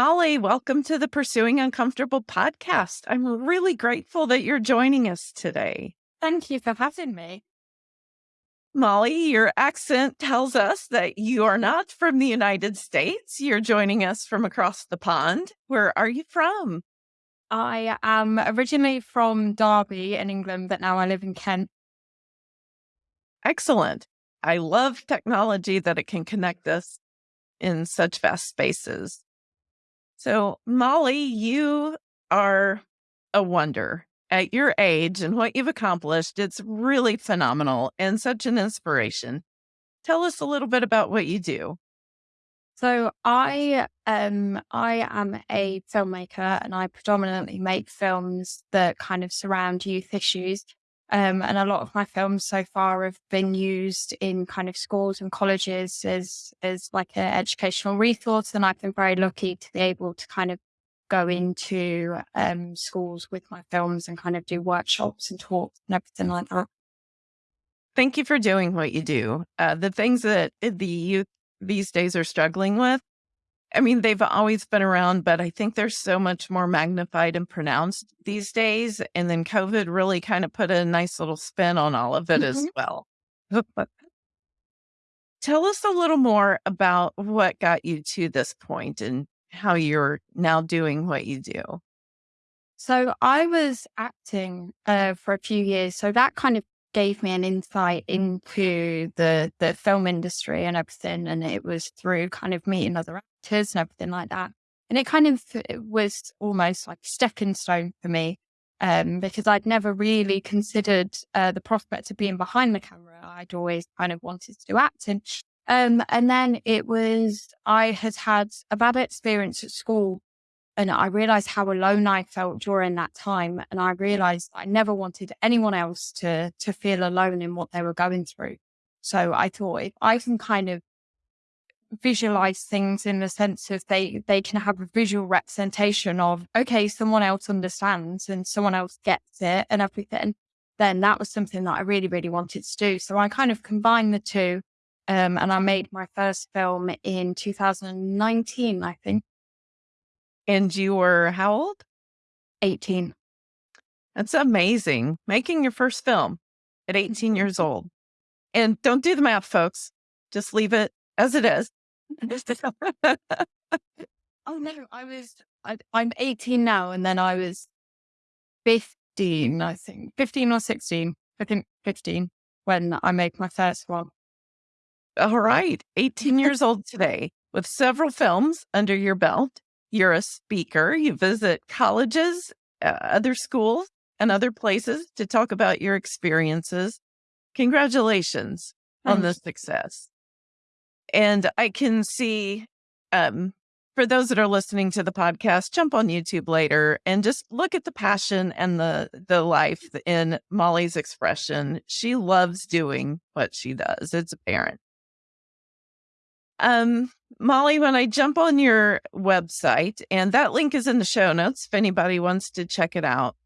Molly, welcome to the Pursuing Uncomfortable podcast. I'm really grateful that you're joining us today. Thank you for having me. Molly, your accent tells us that you are not from the United States. You're joining us from across the pond. Where are you from? I am originally from Derby in England, but now I live in Kent. Excellent. I love technology that it can connect us in such vast spaces. So, Molly, you are a wonder at your age and what you've accomplished. It's really phenomenal and such an inspiration. Tell us a little bit about what you do. So I um I am a filmmaker and I predominantly make films that kind of surround youth issues. Um, and a lot of my films so far have been used in kind of schools and colleges as as like an educational resource. And I've been very lucky to be able to kind of go into um, schools with my films and kind of do workshops and talks and everything like that. Thank you for doing what you do. Uh, the things that the youth these days are struggling with, I mean, they've always been around, but I think they're so much more magnified and pronounced these days. And then COVID really kind of put a nice little spin on all of it mm-hmm. as well. Tell us a little more about what got you to this point and how you're now doing what you do. So I was acting uh, for a few years. So that kind of gave me an insight into the the film industry and everything. And it was through kind of meeting other actors and everything like that. And it kind of was almost like a stepping stone for me um, because I'd never really considered uh, the prospect of being behind the camera. I'd always kind of wanted to do acting. Um, and then it was, I had had a bad experience at school and I realized how alone I felt during that time. And I realized I never wanted anyone else to, to feel alone in what they were going through. So I thought if I can kind of visualize things in the sense of they, they can have a visual representation of, okay, someone else understands and someone else gets it and everything, then that was something that I really, really wanted to do. So I kind of combined the two um, and I made my first film in 2019, I think. And you were how old? 18. That's amazing. Making your first film at 18 years mm-hmm. old. And don't do the math, folks. Just leave it as it is. oh, no. I was, I, I'm 18 now. And then I was 15, I think, 15 or 16. I think 15 when I made my first one. All right. 18 years old today with several films under your belt. You're a speaker. You visit colleges, uh, other schools, and other places to talk about your experiences. Congratulations Thanks. on the success. And I can see, um, for those that are listening to the podcast, jump on YouTube later and just look at the passion and the the life in Molly's expression. She loves doing what she does. It's apparent. Um, Molly, when I jump on your website, and that link is in the show notes if anybody wants to check it out,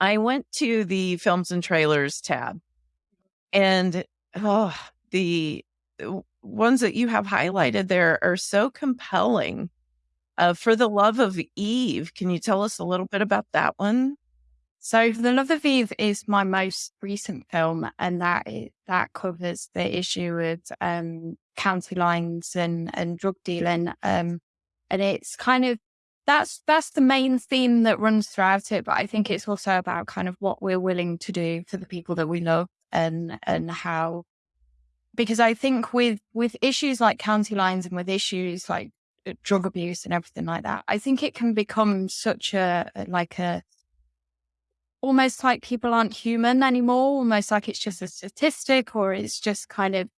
I went to the films and trailers tab, and oh, the ones that you have highlighted there are so compelling. Uh, for the love of Eve, can you tell us a little bit about that one? So, The Love of Eve is my most recent film, and that that covers the issue of um, county lines and and drug dealing. Um, and it's kind of that's that's the main theme that runs throughout it. But I think it's also about kind of what we're willing to do for the people that we love, and and how because I think with with issues like county lines and with issues like uh, drug abuse and everything like that, I think it can become such a like a almost like people aren't human anymore, almost like it's just a statistic or it's just kind of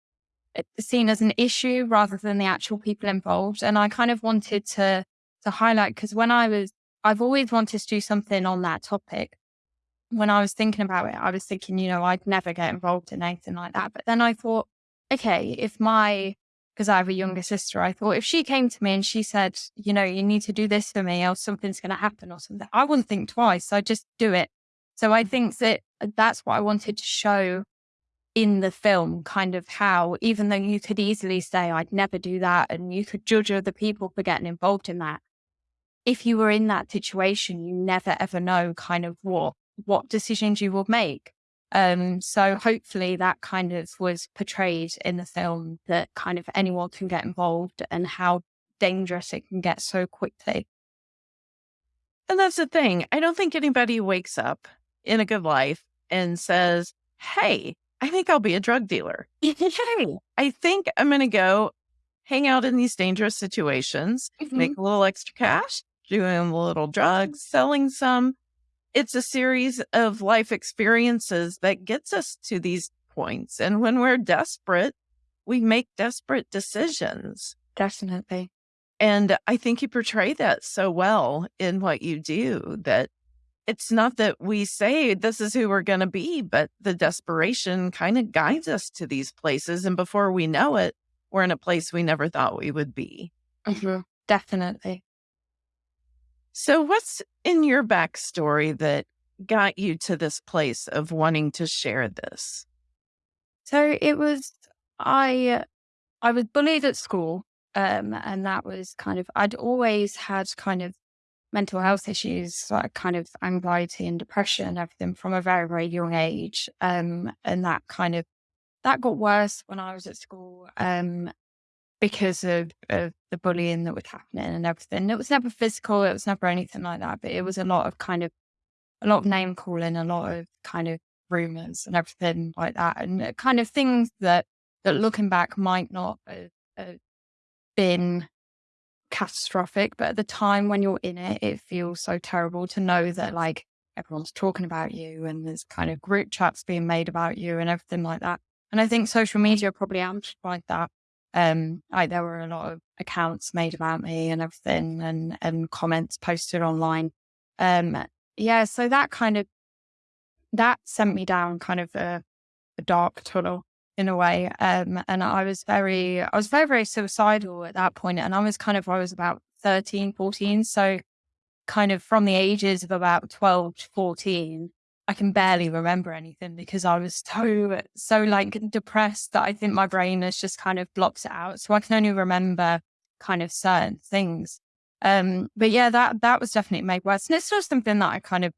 eh, seen as an issue rather than the actual people involved. And I kind of wanted to to highlight because when I was, I've always wanted to do something on that topic. When I was thinking about it, I was thinking, you know, I'd never get involved in anything like that. But then I thought, okay, if my because I have a younger sister, I thought if she came to me and she said, you know, you need to do this for me or something's going to happen or something, I wouldn't think twice. I'd just do it. So I think that uh, that's what I wanted to show in the film, kind of how, even though you could easily say, I'd never do that, and you could judge other people for getting involved in that, if you were in that situation, you never ever know kind of what what decisions you will make. Um, so hopefully that kind of was portrayed in the film that kind of anyone can get involved and how dangerous it can get so quickly. And that's the thing. I don't think anybody wakes up in a good life and says, Hey, I think I'll be a drug dealer. hey, I think I'm going to go hang out in these dangerous situations, mm-hmm. make a little extra cash, doing a little drugs, selling some. It's a series of life experiences that gets us to these points. And when we're desperate, we make desperate decisions. Definitely. And I think you portray that so well in what you do that it's not that we say this is who we're going to be, but the desperation kind of guides us to these places. And before we know it, we're in a place we never thought we would be. Mm-hmm. Definitely. So, what's in your backstory that got you to this place of wanting to share this? So it was I I was bullied at school, um, and that was kind of I'd always had kind of mental health issues, like kind of anxiety and depression and everything from a very, very young age. Um, and that kind of that got worse when I was at school. Um, because of, of the bullying that was happening and everything. It was never physical, it was never anything like that, but it was a lot of kind of a lot of name calling, a lot of kind of rumors and everything like that, and uh, kind of things that that looking back might not have, have been catastrophic, but at the time when you're in it, it feels so terrible to know that like everyone's talking about you and there's kind of group chats being made about you and everything like that. And I think social media probably amplified that. Um, like there were a lot of accounts made about me and everything and, and comments posted online. Um, yeah, so that kind of, that sent me down kind of a, a dark tunnel in a way. Um, and I was very, I was very, very suicidal at that point. And I was kind of, I was about 13, 14. So kind of from the ages of about 12 to 14, I can barely remember anything because I was so, so like depressed that I think my brain has just kind of blocked it out. So I can only remember kind of certain things. Um, but yeah, that, that was definitely made worse. And it's still something that I kind of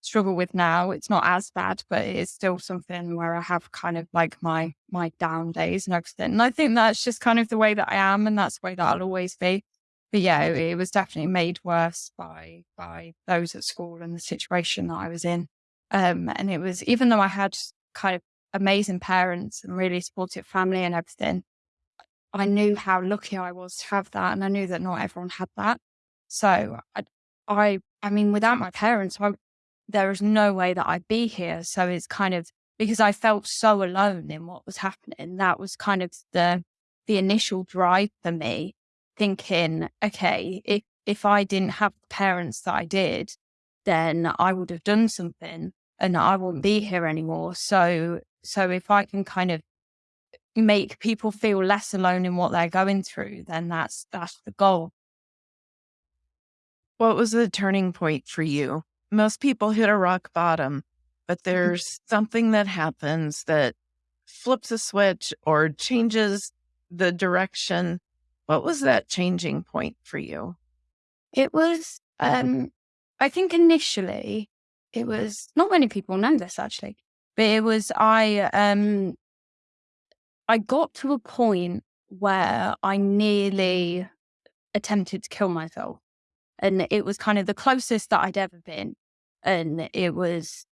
struggle with now. It's not as bad, but it is still something where I have kind of like my my down days and everything. And I think that's just kind of the way that I am, and that's the way that I'll always be. But yeah, it, it was definitely made worse by by those at school and the situation that I was in. Um, and it was even though I had kind of amazing parents and really supportive family and everything, I knew how lucky I was to have that, and I knew that not everyone had that. So I, I, I mean, without my parents, I there is no way that I'd be here. So it's kind of because I felt so alone in what was happening. That was kind of the the initial drive for me, thinking, okay, if if I didn't have the parents that I did, then I would have done something and I won't be here anymore. So so if I can kind of make people feel less alone in what they're going through, then that's that's the goal. What was the turning point for you? most people hit a rock bottom, but mm-hmm. there's something that happens that flips a switch or changes the direction. What was that changing point for you? It was, um, I think initially it was not many people know this actually, but it was I um I got to a point where I nearly attempted to kill myself. And it was kind of the closest that I'd ever been. And it was,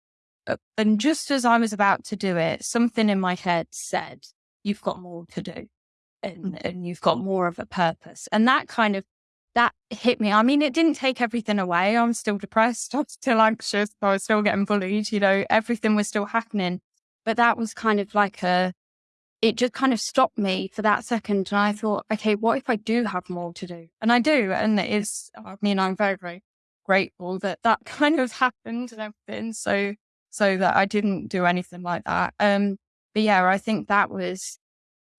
uh, and just as I was about to do it, something in my head said, You've got more to do and, mm. and you've got more of a purpose. And that kind of, that hit me. I mean, it didn't take everything away. I'm still depressed. I'm still anxious. I was still getting bullied. You know, everything was still happening. But that was kind of like a, it just kind of stopped me for that second. And I thought, okay, what if I do have more to do? And I do. And it's, I mean, I'm very, very grateful that that kind of happened and everything. So, so that I didn't do anything like that. Um, but yeah, I think that was,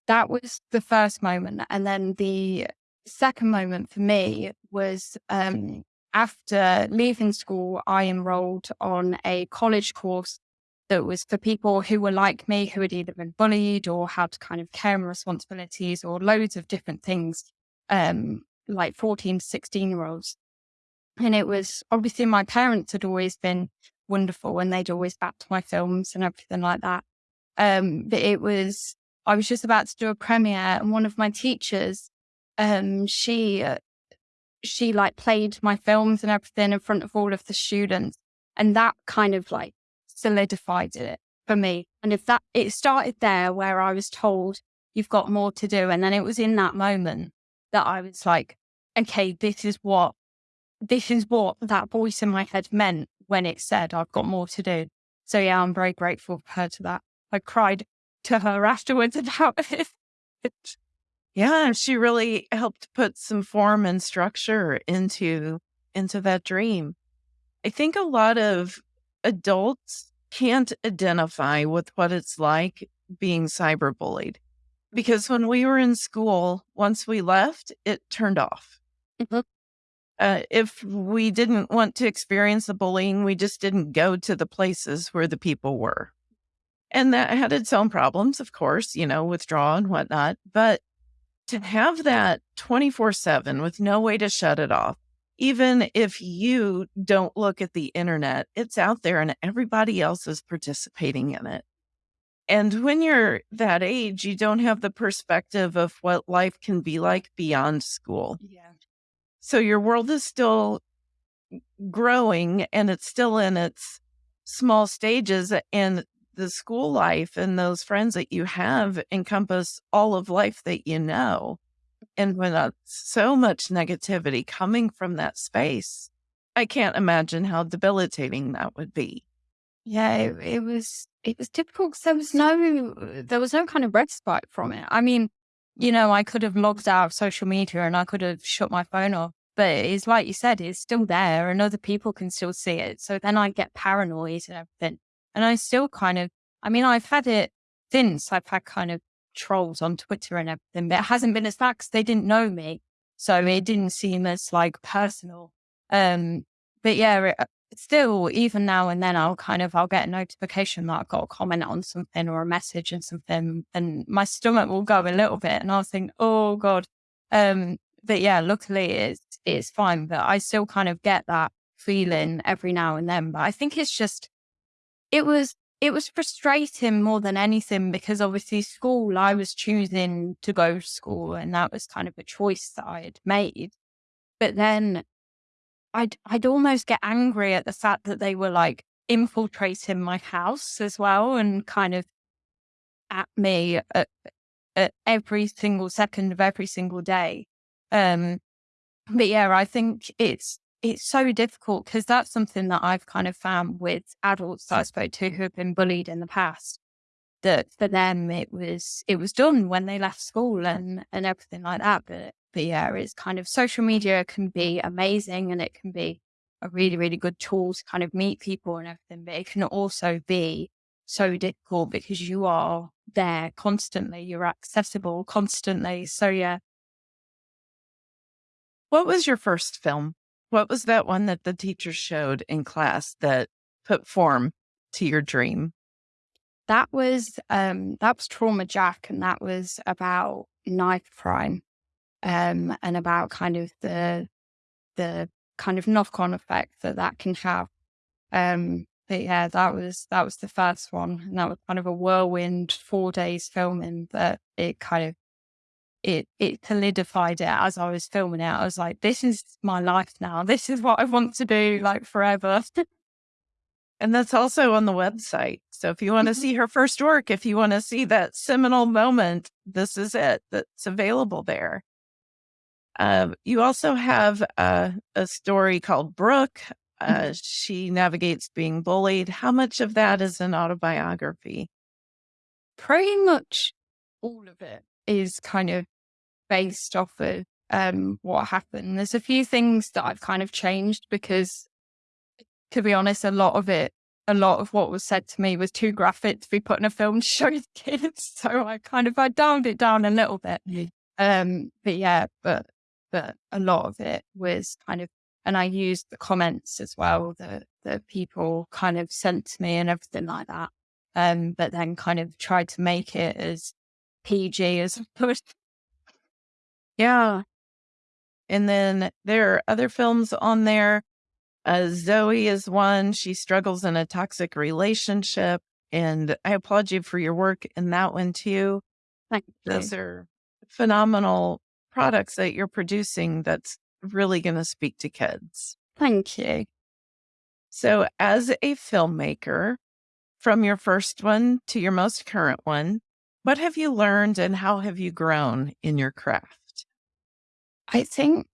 that was the first moment. And then the second moment for me was, um, after leaving school, I enrolled on a college course that was for people who were like me, who had either been bullied or had kind of care and responsibilities or loads of different things, um, like 14 to 16 year olds. And it was obviously my parents had always been wonderful and they'd always backed my films and everything like that. Um, but it was, I was just about to do a premiere and one of my teachers, um, she, uh, she like played my films and everything in front of all of the students. And that kind of like solidified it for me. And if that, it started there where I was told, you've got more to do. And then it was in that moment that I was like, okay, this is what, this is what that voice in my head meant when it said, I've got more to do. So yeah, I'm very grateful for her to that. I cried to her afterwards about it. Yeah, she really helped put some form and structure into into that dream. I think a lot of adults can't identify with what it's like being cyberbullied. Because when we were in school, once we left, it turned off. Mm-hmm. Uh, if we didn't want to experience the bullying, we just didn't go to the places where the people were. And that had its own problems, of course, you know, withdrawal and whatnot. But to have that 24 7 with no way to shut it off, even if you don't look at the internet, it's out there and everybody else is participating in it. And when you're that age, you don't have the perspective of what life can be like beyond school. Yeah. So your world is still growing and it's still in its small stages. And the school life and those friends that you have encompass all of life that you know. And when so much negativity coming from that space, I can't imagine how debilitating that would be. Yeah, it, it was it was difficult because there was no uh, there was no kind of respite from it. I mean, you know, I could have logged out of social media and I could have shut my phone off, but it's like you said, it's still there and other people can still see it. So then I get paranoid and everything. And I still kind of, I mean, I've had it since I've had kind of trolls on Twitter and everything, but it hasn't been as bad because they didn't know me. So it didn't seem as like personal. Um, but yeah, it, uh, still, even now and then, I'll kind of, I'll get a notification that I've got a comment on something or a message and something, and my stomach will go a little bit and I'll think, oh God. Um, but yeah, luckily it's, it's fine, but I still kind of get that feeling every now and then. But I think it's just, it was it was frustrating more than anything because obviously school, I was choosing to go to school and that was kind of a choice that I had made. But then I'd, I'd almost get angry at the fact that they were like infiltrating my house as well and kind of at me at, at every single second of every single day. Um, but yeah, I think it's it's so difficult because that's something that I've kind of found with adults that I spoke to who have been bullied in the past. That for them it was it was done when they left school and and everything like that. But but yeah, it's kind of social media can be amazing and it can be a really really good tool to kind of meet people and everything. But it can also be so difficult because you are there constantly. You're accessible constantly. So yeah. What was your first film? What was that one that the teacher showed in class that put form to your dream? That was um that was Trauma Jack and that was about knife crime. Um and about kind of the the kind of knock-on effect that that can have. Um but yeah, that was that was the first one, and that was kind of a whirlwind four days filming. That it kind of it it solidified it as I was filming it. I was like, this is my life now. This is what I want to do like forever. and that's also on the website. So if you want to mm-hmm. see her first work, if you want to see that seminal moment, this is it. That's available there. Uh, you also have a, a story called Brooke. Uh, mm-hmm. she navigates being bullied. How much of that is an autobiography? Pretty much all of it is kind of based off of um, what happened. There's a few things that I've kind of changed because, to be honest, a lot of it, a lot of what was said to me was too graphic to be put in a film to show the kids. So I kind of I dialed it down a little bit. Um, but yeah, but but a lot of it was kind of, and I used the comments as well that that people kind of sent to me and everything like that. Um, but then kind of tried to make it as PG is opposed. Yeah. And then there are other films on there. Uh, Zoe is one. She struggles in a toxic relationship. And I applaud you for your work in that one too. Thank you. Those are phenomenal products that you're producing that's really going to speak to kids. Thank you. So, as a filmmaker, from your first one to your most current one, what have you learned and how have you grown in your craft? I think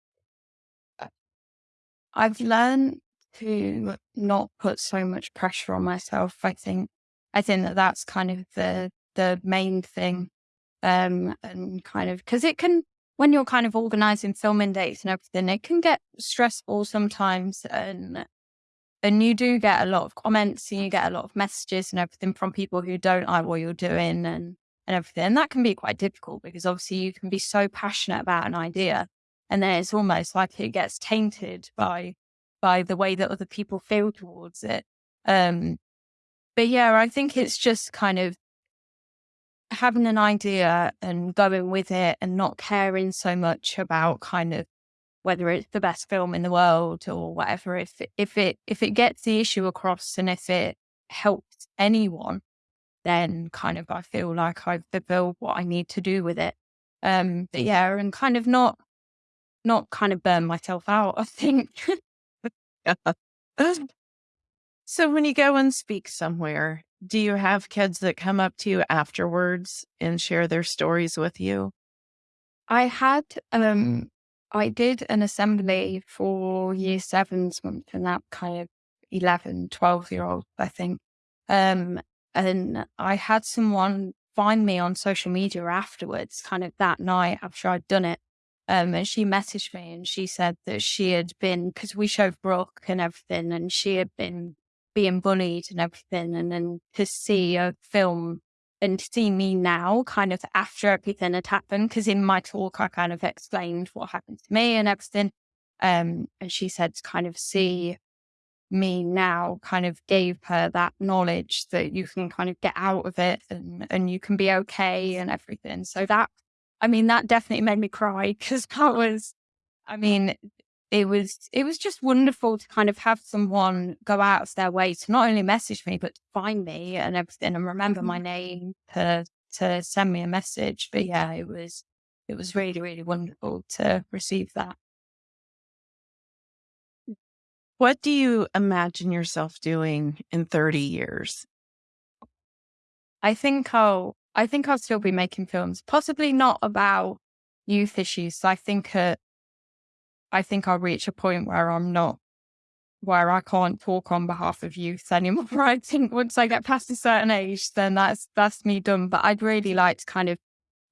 uh, I've learned to not put so much pressure on myself. I think I think that that's kind of the the main thing, um, and kind of because it can when you're kind of organizing filming dates and everything, it can get stressful sometimes, and and you do get a lot of comments and you get a lot of messages and everything from people who don't like what you're doing and and everything, and that can be quite difficult because obviously you can be so passionate about an idea, and then it's almost like it gets tainted by by the way that other people feel towards it. Um, but yeah, I think it's just kind of having an idea and going with it and not caring so much about kind of whether it's the best film in the world or whatever. If if it if it gets the issue across and if it helps anyone, then kind of I feel like I've fulfilled what I need to do with it. Um, but yeah, and kind of not not kind of burn myself out. I think. So when you go and speak somewhere, do you have kids that come up to you afterwards and share their stories with you? I had um I did an assembly for year sevens and that kind of 11, 12 year old, I think. Um, and I had someone find me on social media afterwards, kind of that night after I'd done it. Um, and she messaged me and she said that she had been, because we showed Brooke and everything, and she had been being bullied and everything. And then to see a film and to see me now, kind of after everything had happened, because in my talk, I kind of explained what happened to me and everything. Um, and she said to kind of see me now kind of gave her that knowledge that you can kind of get out of it and, and you can be okay and everything. So that, I mean, that definitely made me cry because that was, I mean, it was it was just wonderful to kind of have someone go out of their way to not only message me but to find me and everything and remember my mm-hmm. name to to send me a message. But yeah, it was it was really really wonderful to receive that. What do you imagine yourself doing in 30 years? I think I'll I think I'll still be making films, possibly not about youth issues. I think at I think I'll reach a point where I'm not, where I can't talk on behalf of youth anymore. I think once I get past a certain age, then that's, that's me done. But I'd really like to kind of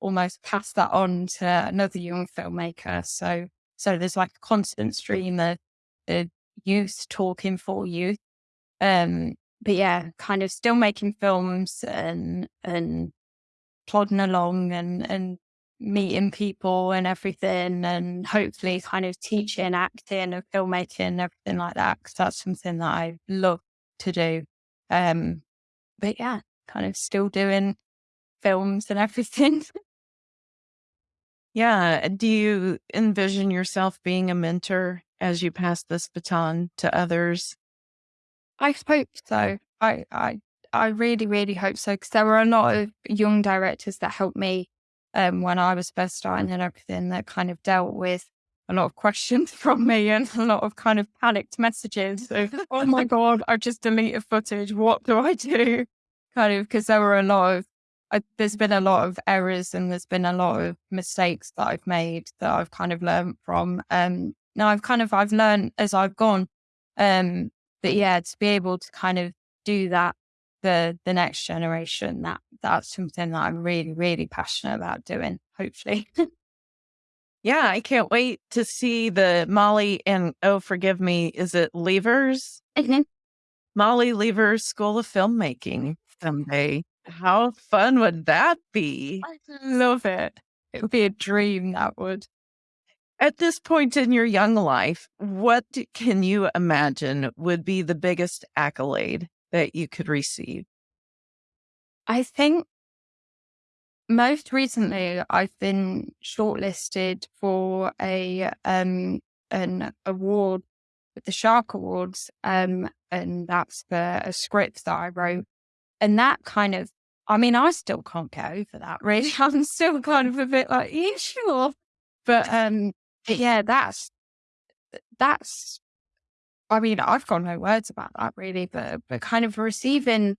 almost pass that on to another young filmmaker. So, so there's like a constant stream of, of youth talking for youth. Um, but yeah, kind of still making films and, and plodding along and, and meeting people and everything and hopefully kind of teaching acting and filmmaking and everything like that because that's something that I love to do. Um, but yeah, kind of still doing films and everything. yeah. Do you envision yourself being a mentor as you pass this baton to others? I hope so. I, I, I really, really hope so because there were a lot of young directors that helped me um, when I was first starting and everything that kind of dealt with a lot of questions from me and a lot of kind of panicked messages. So, oh my God, I've just deleted footage. What do I do? Kind of, because there were a lot of, I, there's been a lot of errors and there's been a lot of mistakes that I've made that I've kind of learned from. Um, now I've kind of, I've learned as I've gone. Um, but yeah, to be able to kind of do that the the next generation that that's something that i'm really really passionate about doing hopefully yeah i can't wait to see the molly and oh forgive me is it levers mm-hmm. molly levers school of filmmaking someday how fun would that be i love it it would be a dream that would at this point in your young life what can you imagine would be the biggest accolade that you could receive? I think most recently I've been shortlisted for a um an award with the Shark Awards, um, and that's for a script that I wrote. And that kind of, I mean, I still can't get over that. Really, I'm still kind of a bit like, yeah, sure, but um, yeah, that's that's. I mean, I've got no words about that really, but but kind of receiving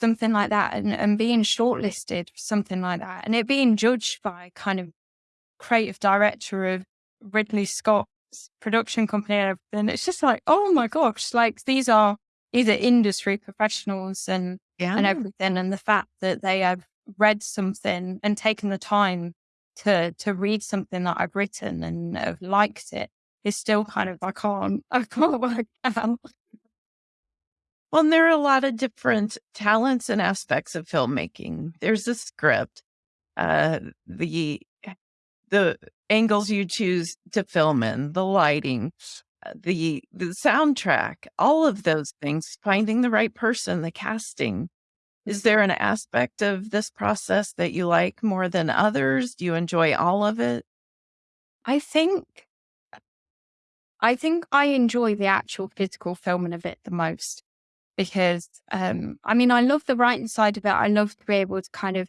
something like that and, and being shortlisted for something like that and it being judged by kind of creative director of Ridley Scott's production company and everything. It's just like, oh my gosh, like these are these are industry professionals and yeah. and everything. And the fact that they have read something and taken the time to to read something that I've written and have liked it is still kind of I can't I can't work out. Well, and there are a lot of different talents and aspects of filmmaking. There's a script, uh, the the angles you choose to film in, the lighting, the the soundtrack, all of those things, finding the right person, the casting. Is there an aspect of this process that you like more than others? Do you enjoy all of it? I think I think I enjoy the actual physical filming of it the most because um I mean I love the writing side of it. I love to be able to kind of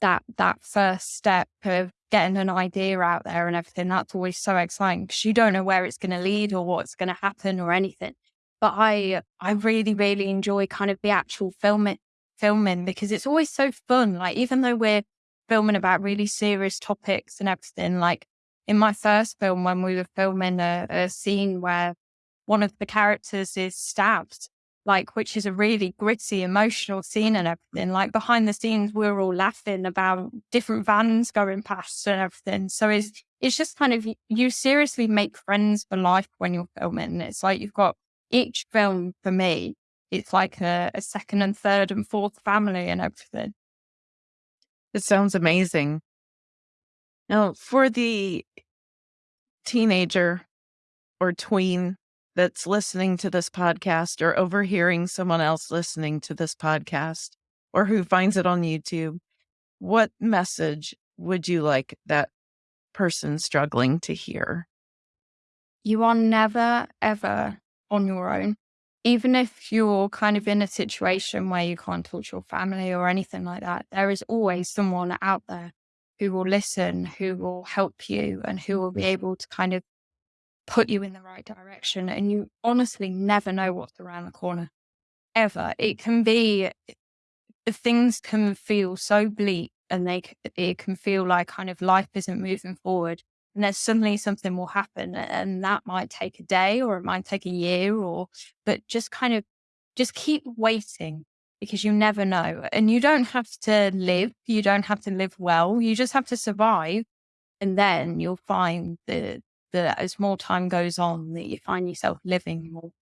that that first step of getting an idea out there and everything, that's always so exciting because you don't know where it's going to lead or what's going to happen or anything. But I, I really, really enjoy kind of the actual filming, filming because it's always so fun. Like even though we're filming about really serious topics and everything, like in my first film when we were filming a, a scene where one of the characters is stabbed like which is a really gritty emotional scene and everything. Like behind the scenes we are all laughing about different vans going past and everything. So it's it's just kind of you seriously make friends for life when you're filming. It's like you've got each film for me it's like a, a second and third and fourth family and everything. It sounds amazing. Now for the teenager or tween that's listening to this podcast or overhearing someone else listening to this podcast or who finds it on YouTube, what message would you like that person struggling to hear? You are never, ever on your own. Even if you're kind of in a situation where you can't talk to your family or anything like that, there is always someone out there who will listen, who will help you, and who will be able to kind of put you in the right direction. And you honestly never know what's around the corner, ever. It can be, the things can feel so bleak and they it can feel like kind of life isn't moving forward. And then suddenly something will happen and that might take a day or it might take a year or, but just kind of, just keep waiting because you never know. And you don't have to live, you don't have to live well, you just have to survive. And then you'll find the, that as more time goes on, that you find yourself living more.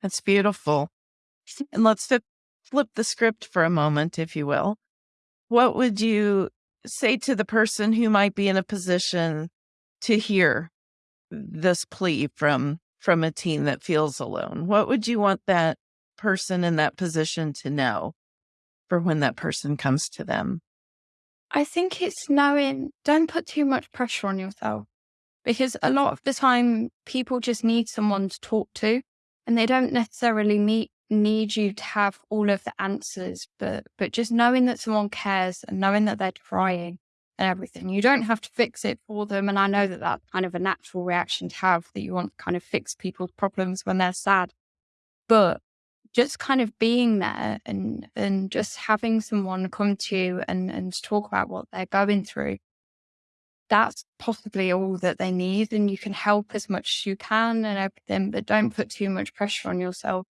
That's beautiful. And let's flip, flip the script for a moment, if you will. What would you say to the person who might be in a position to hear this plea from from a teen that feels alone? What would you want that person in that position to know for when that person comes to them? I think it's knowing, don't put too much pressure on yourself because a lot of the time people just need someone to talk to and they don't necessarily meet, need you to have all of the answers, but, but just knowing that someone cares and knowing that they're trying and everything. You don't have to fix it for them. And I know that that's kind of a natural reaction to have that you want to kind of fix people's problems when they're sad. But just kind of being there and and just having someone come to you and and talk about what they're going through. That's possibly all that they need and you can help as much as you can and everything but don't put too much pressure on yourself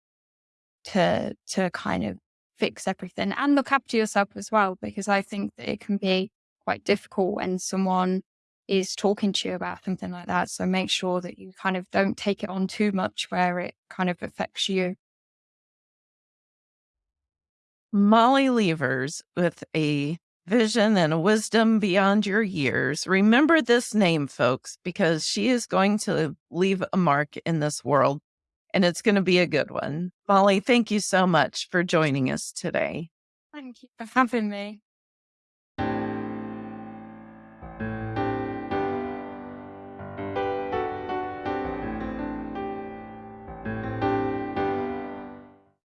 to to kind of fix everything and look after yourself as well because i think that it can be quite difficult when someone is talking to you about something like that so make sure that you kind of don't take it on too much where it kind of affects you Molly Levers with a vision and a wisdom beyond your years. Remember this name, folks, because she is going to leave a mark in this world and it's going to be a good one. Molly, thank you so much for joining us today. Thank you for having me.